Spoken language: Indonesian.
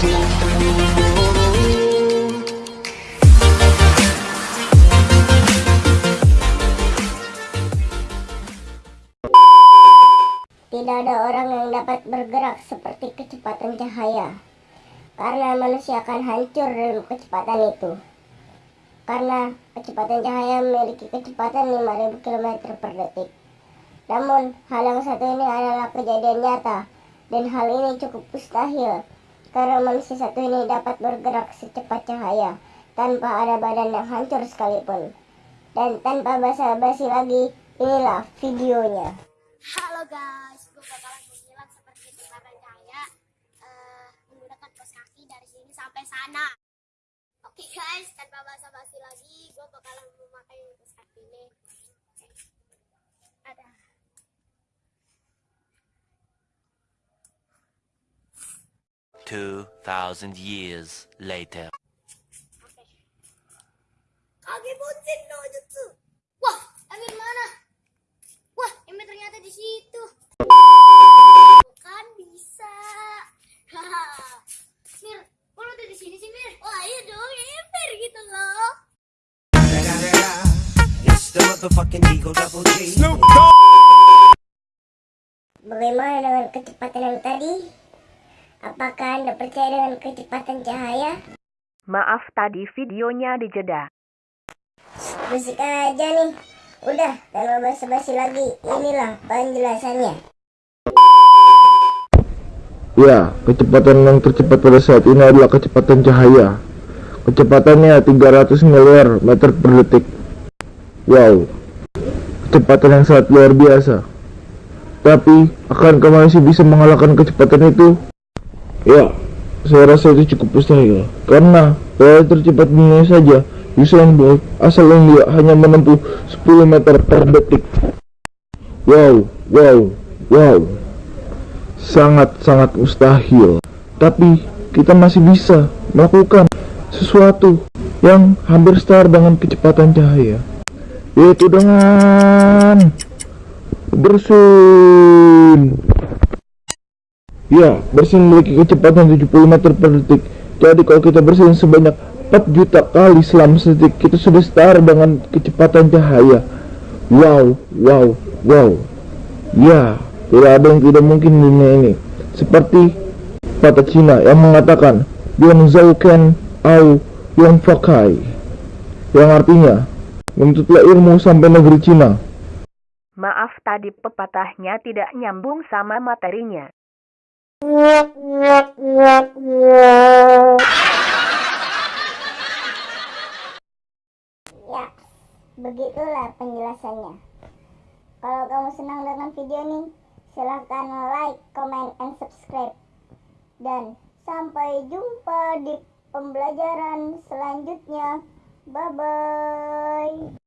Tidak ada orang yang dapat bergerak seperti kecepatan cahaya. Karena manusia akan hancur dalam kecepatan itu. Karena kecepatan cahaya memiliki kecepatan 5000 km per detik. Namun, hal yang satu ini adalah kejadian nyata. Dan hal ini cukup mustahil. Karena manusia satu ini dapat bergerak secepat cahaya. Tanpa ada badan yang hancur sekalipun. Dan tanpa basa-basi lagi, inilah videonya. Halo guys, gue bakalan menyilat seperti kecepatan cahaya eh, menggunakan kos kaki dari sini sampai sana. Oke guys, tanpa basa-basi lagi, gue bakalan memakai kos kaki ini. Ada. Two thousand years later. Oke. Kage no jutsu. Wah, Emir mana? Wah, Emir ternyata di situ. Bukan bisa. Mir, kok udah di sini sih, Mir? Wah, iya dong, Emir gitu loh. It's the motherfucking Eagle Double G. Bagaimana dengan kecepatan yang tadi? Apakah Anda percaya dengan kecepatan cahaya? Maaf tadi videonya dijeda. Musik aja nih. Udah, tanpa basa-basi lagi. Inilah penjelasannya. Ya, kecepatan yang tercepat pada saat ini adalah kecepatan cahaya. Kecepatannya 300 miliar meter per detik. Wow, kecepatan yang sangat luar biasa. Tapi, akankah manusia bisa mengalahkan kecepatan itu? Ya, saya rasa itu cukup mustahil. Karena pelari tercepat dunia saja, Usain Bolt, asal dia hanya menempuh 10 meter per detik. Wow, wow, wow sangat-sangat mustahil. Tapi kita masih bisa melakukan sesuatu yang hampir setara dengan kecepatan cahaya. Yaitu dengan bersin. Ya, bersin memiliki kecepatan 70 meter per detik. Jadi kalau kita bersin sebanyak 4 juta kali selama sedetik, kita sudah setara dengan kecepatan cahaya. Wow, wow, wow. Ya, tidak ada yang tidak mungkin di dunia ini. Seperti kata Cina yang mengatakan Yuan Zhouken au Yuan Fakai yang artinya menuntutlah ilmu sampai negeri Cina. Maaf tadi pepatahnya tidak nyambung sama materinya. Ya, begitulah penjelasannya. Kalau kamu senang dengan video ini, silahkan like, comment, and subscribe. Dan sampai jumpa di pembelajaran selanjutnya. Bye-bye.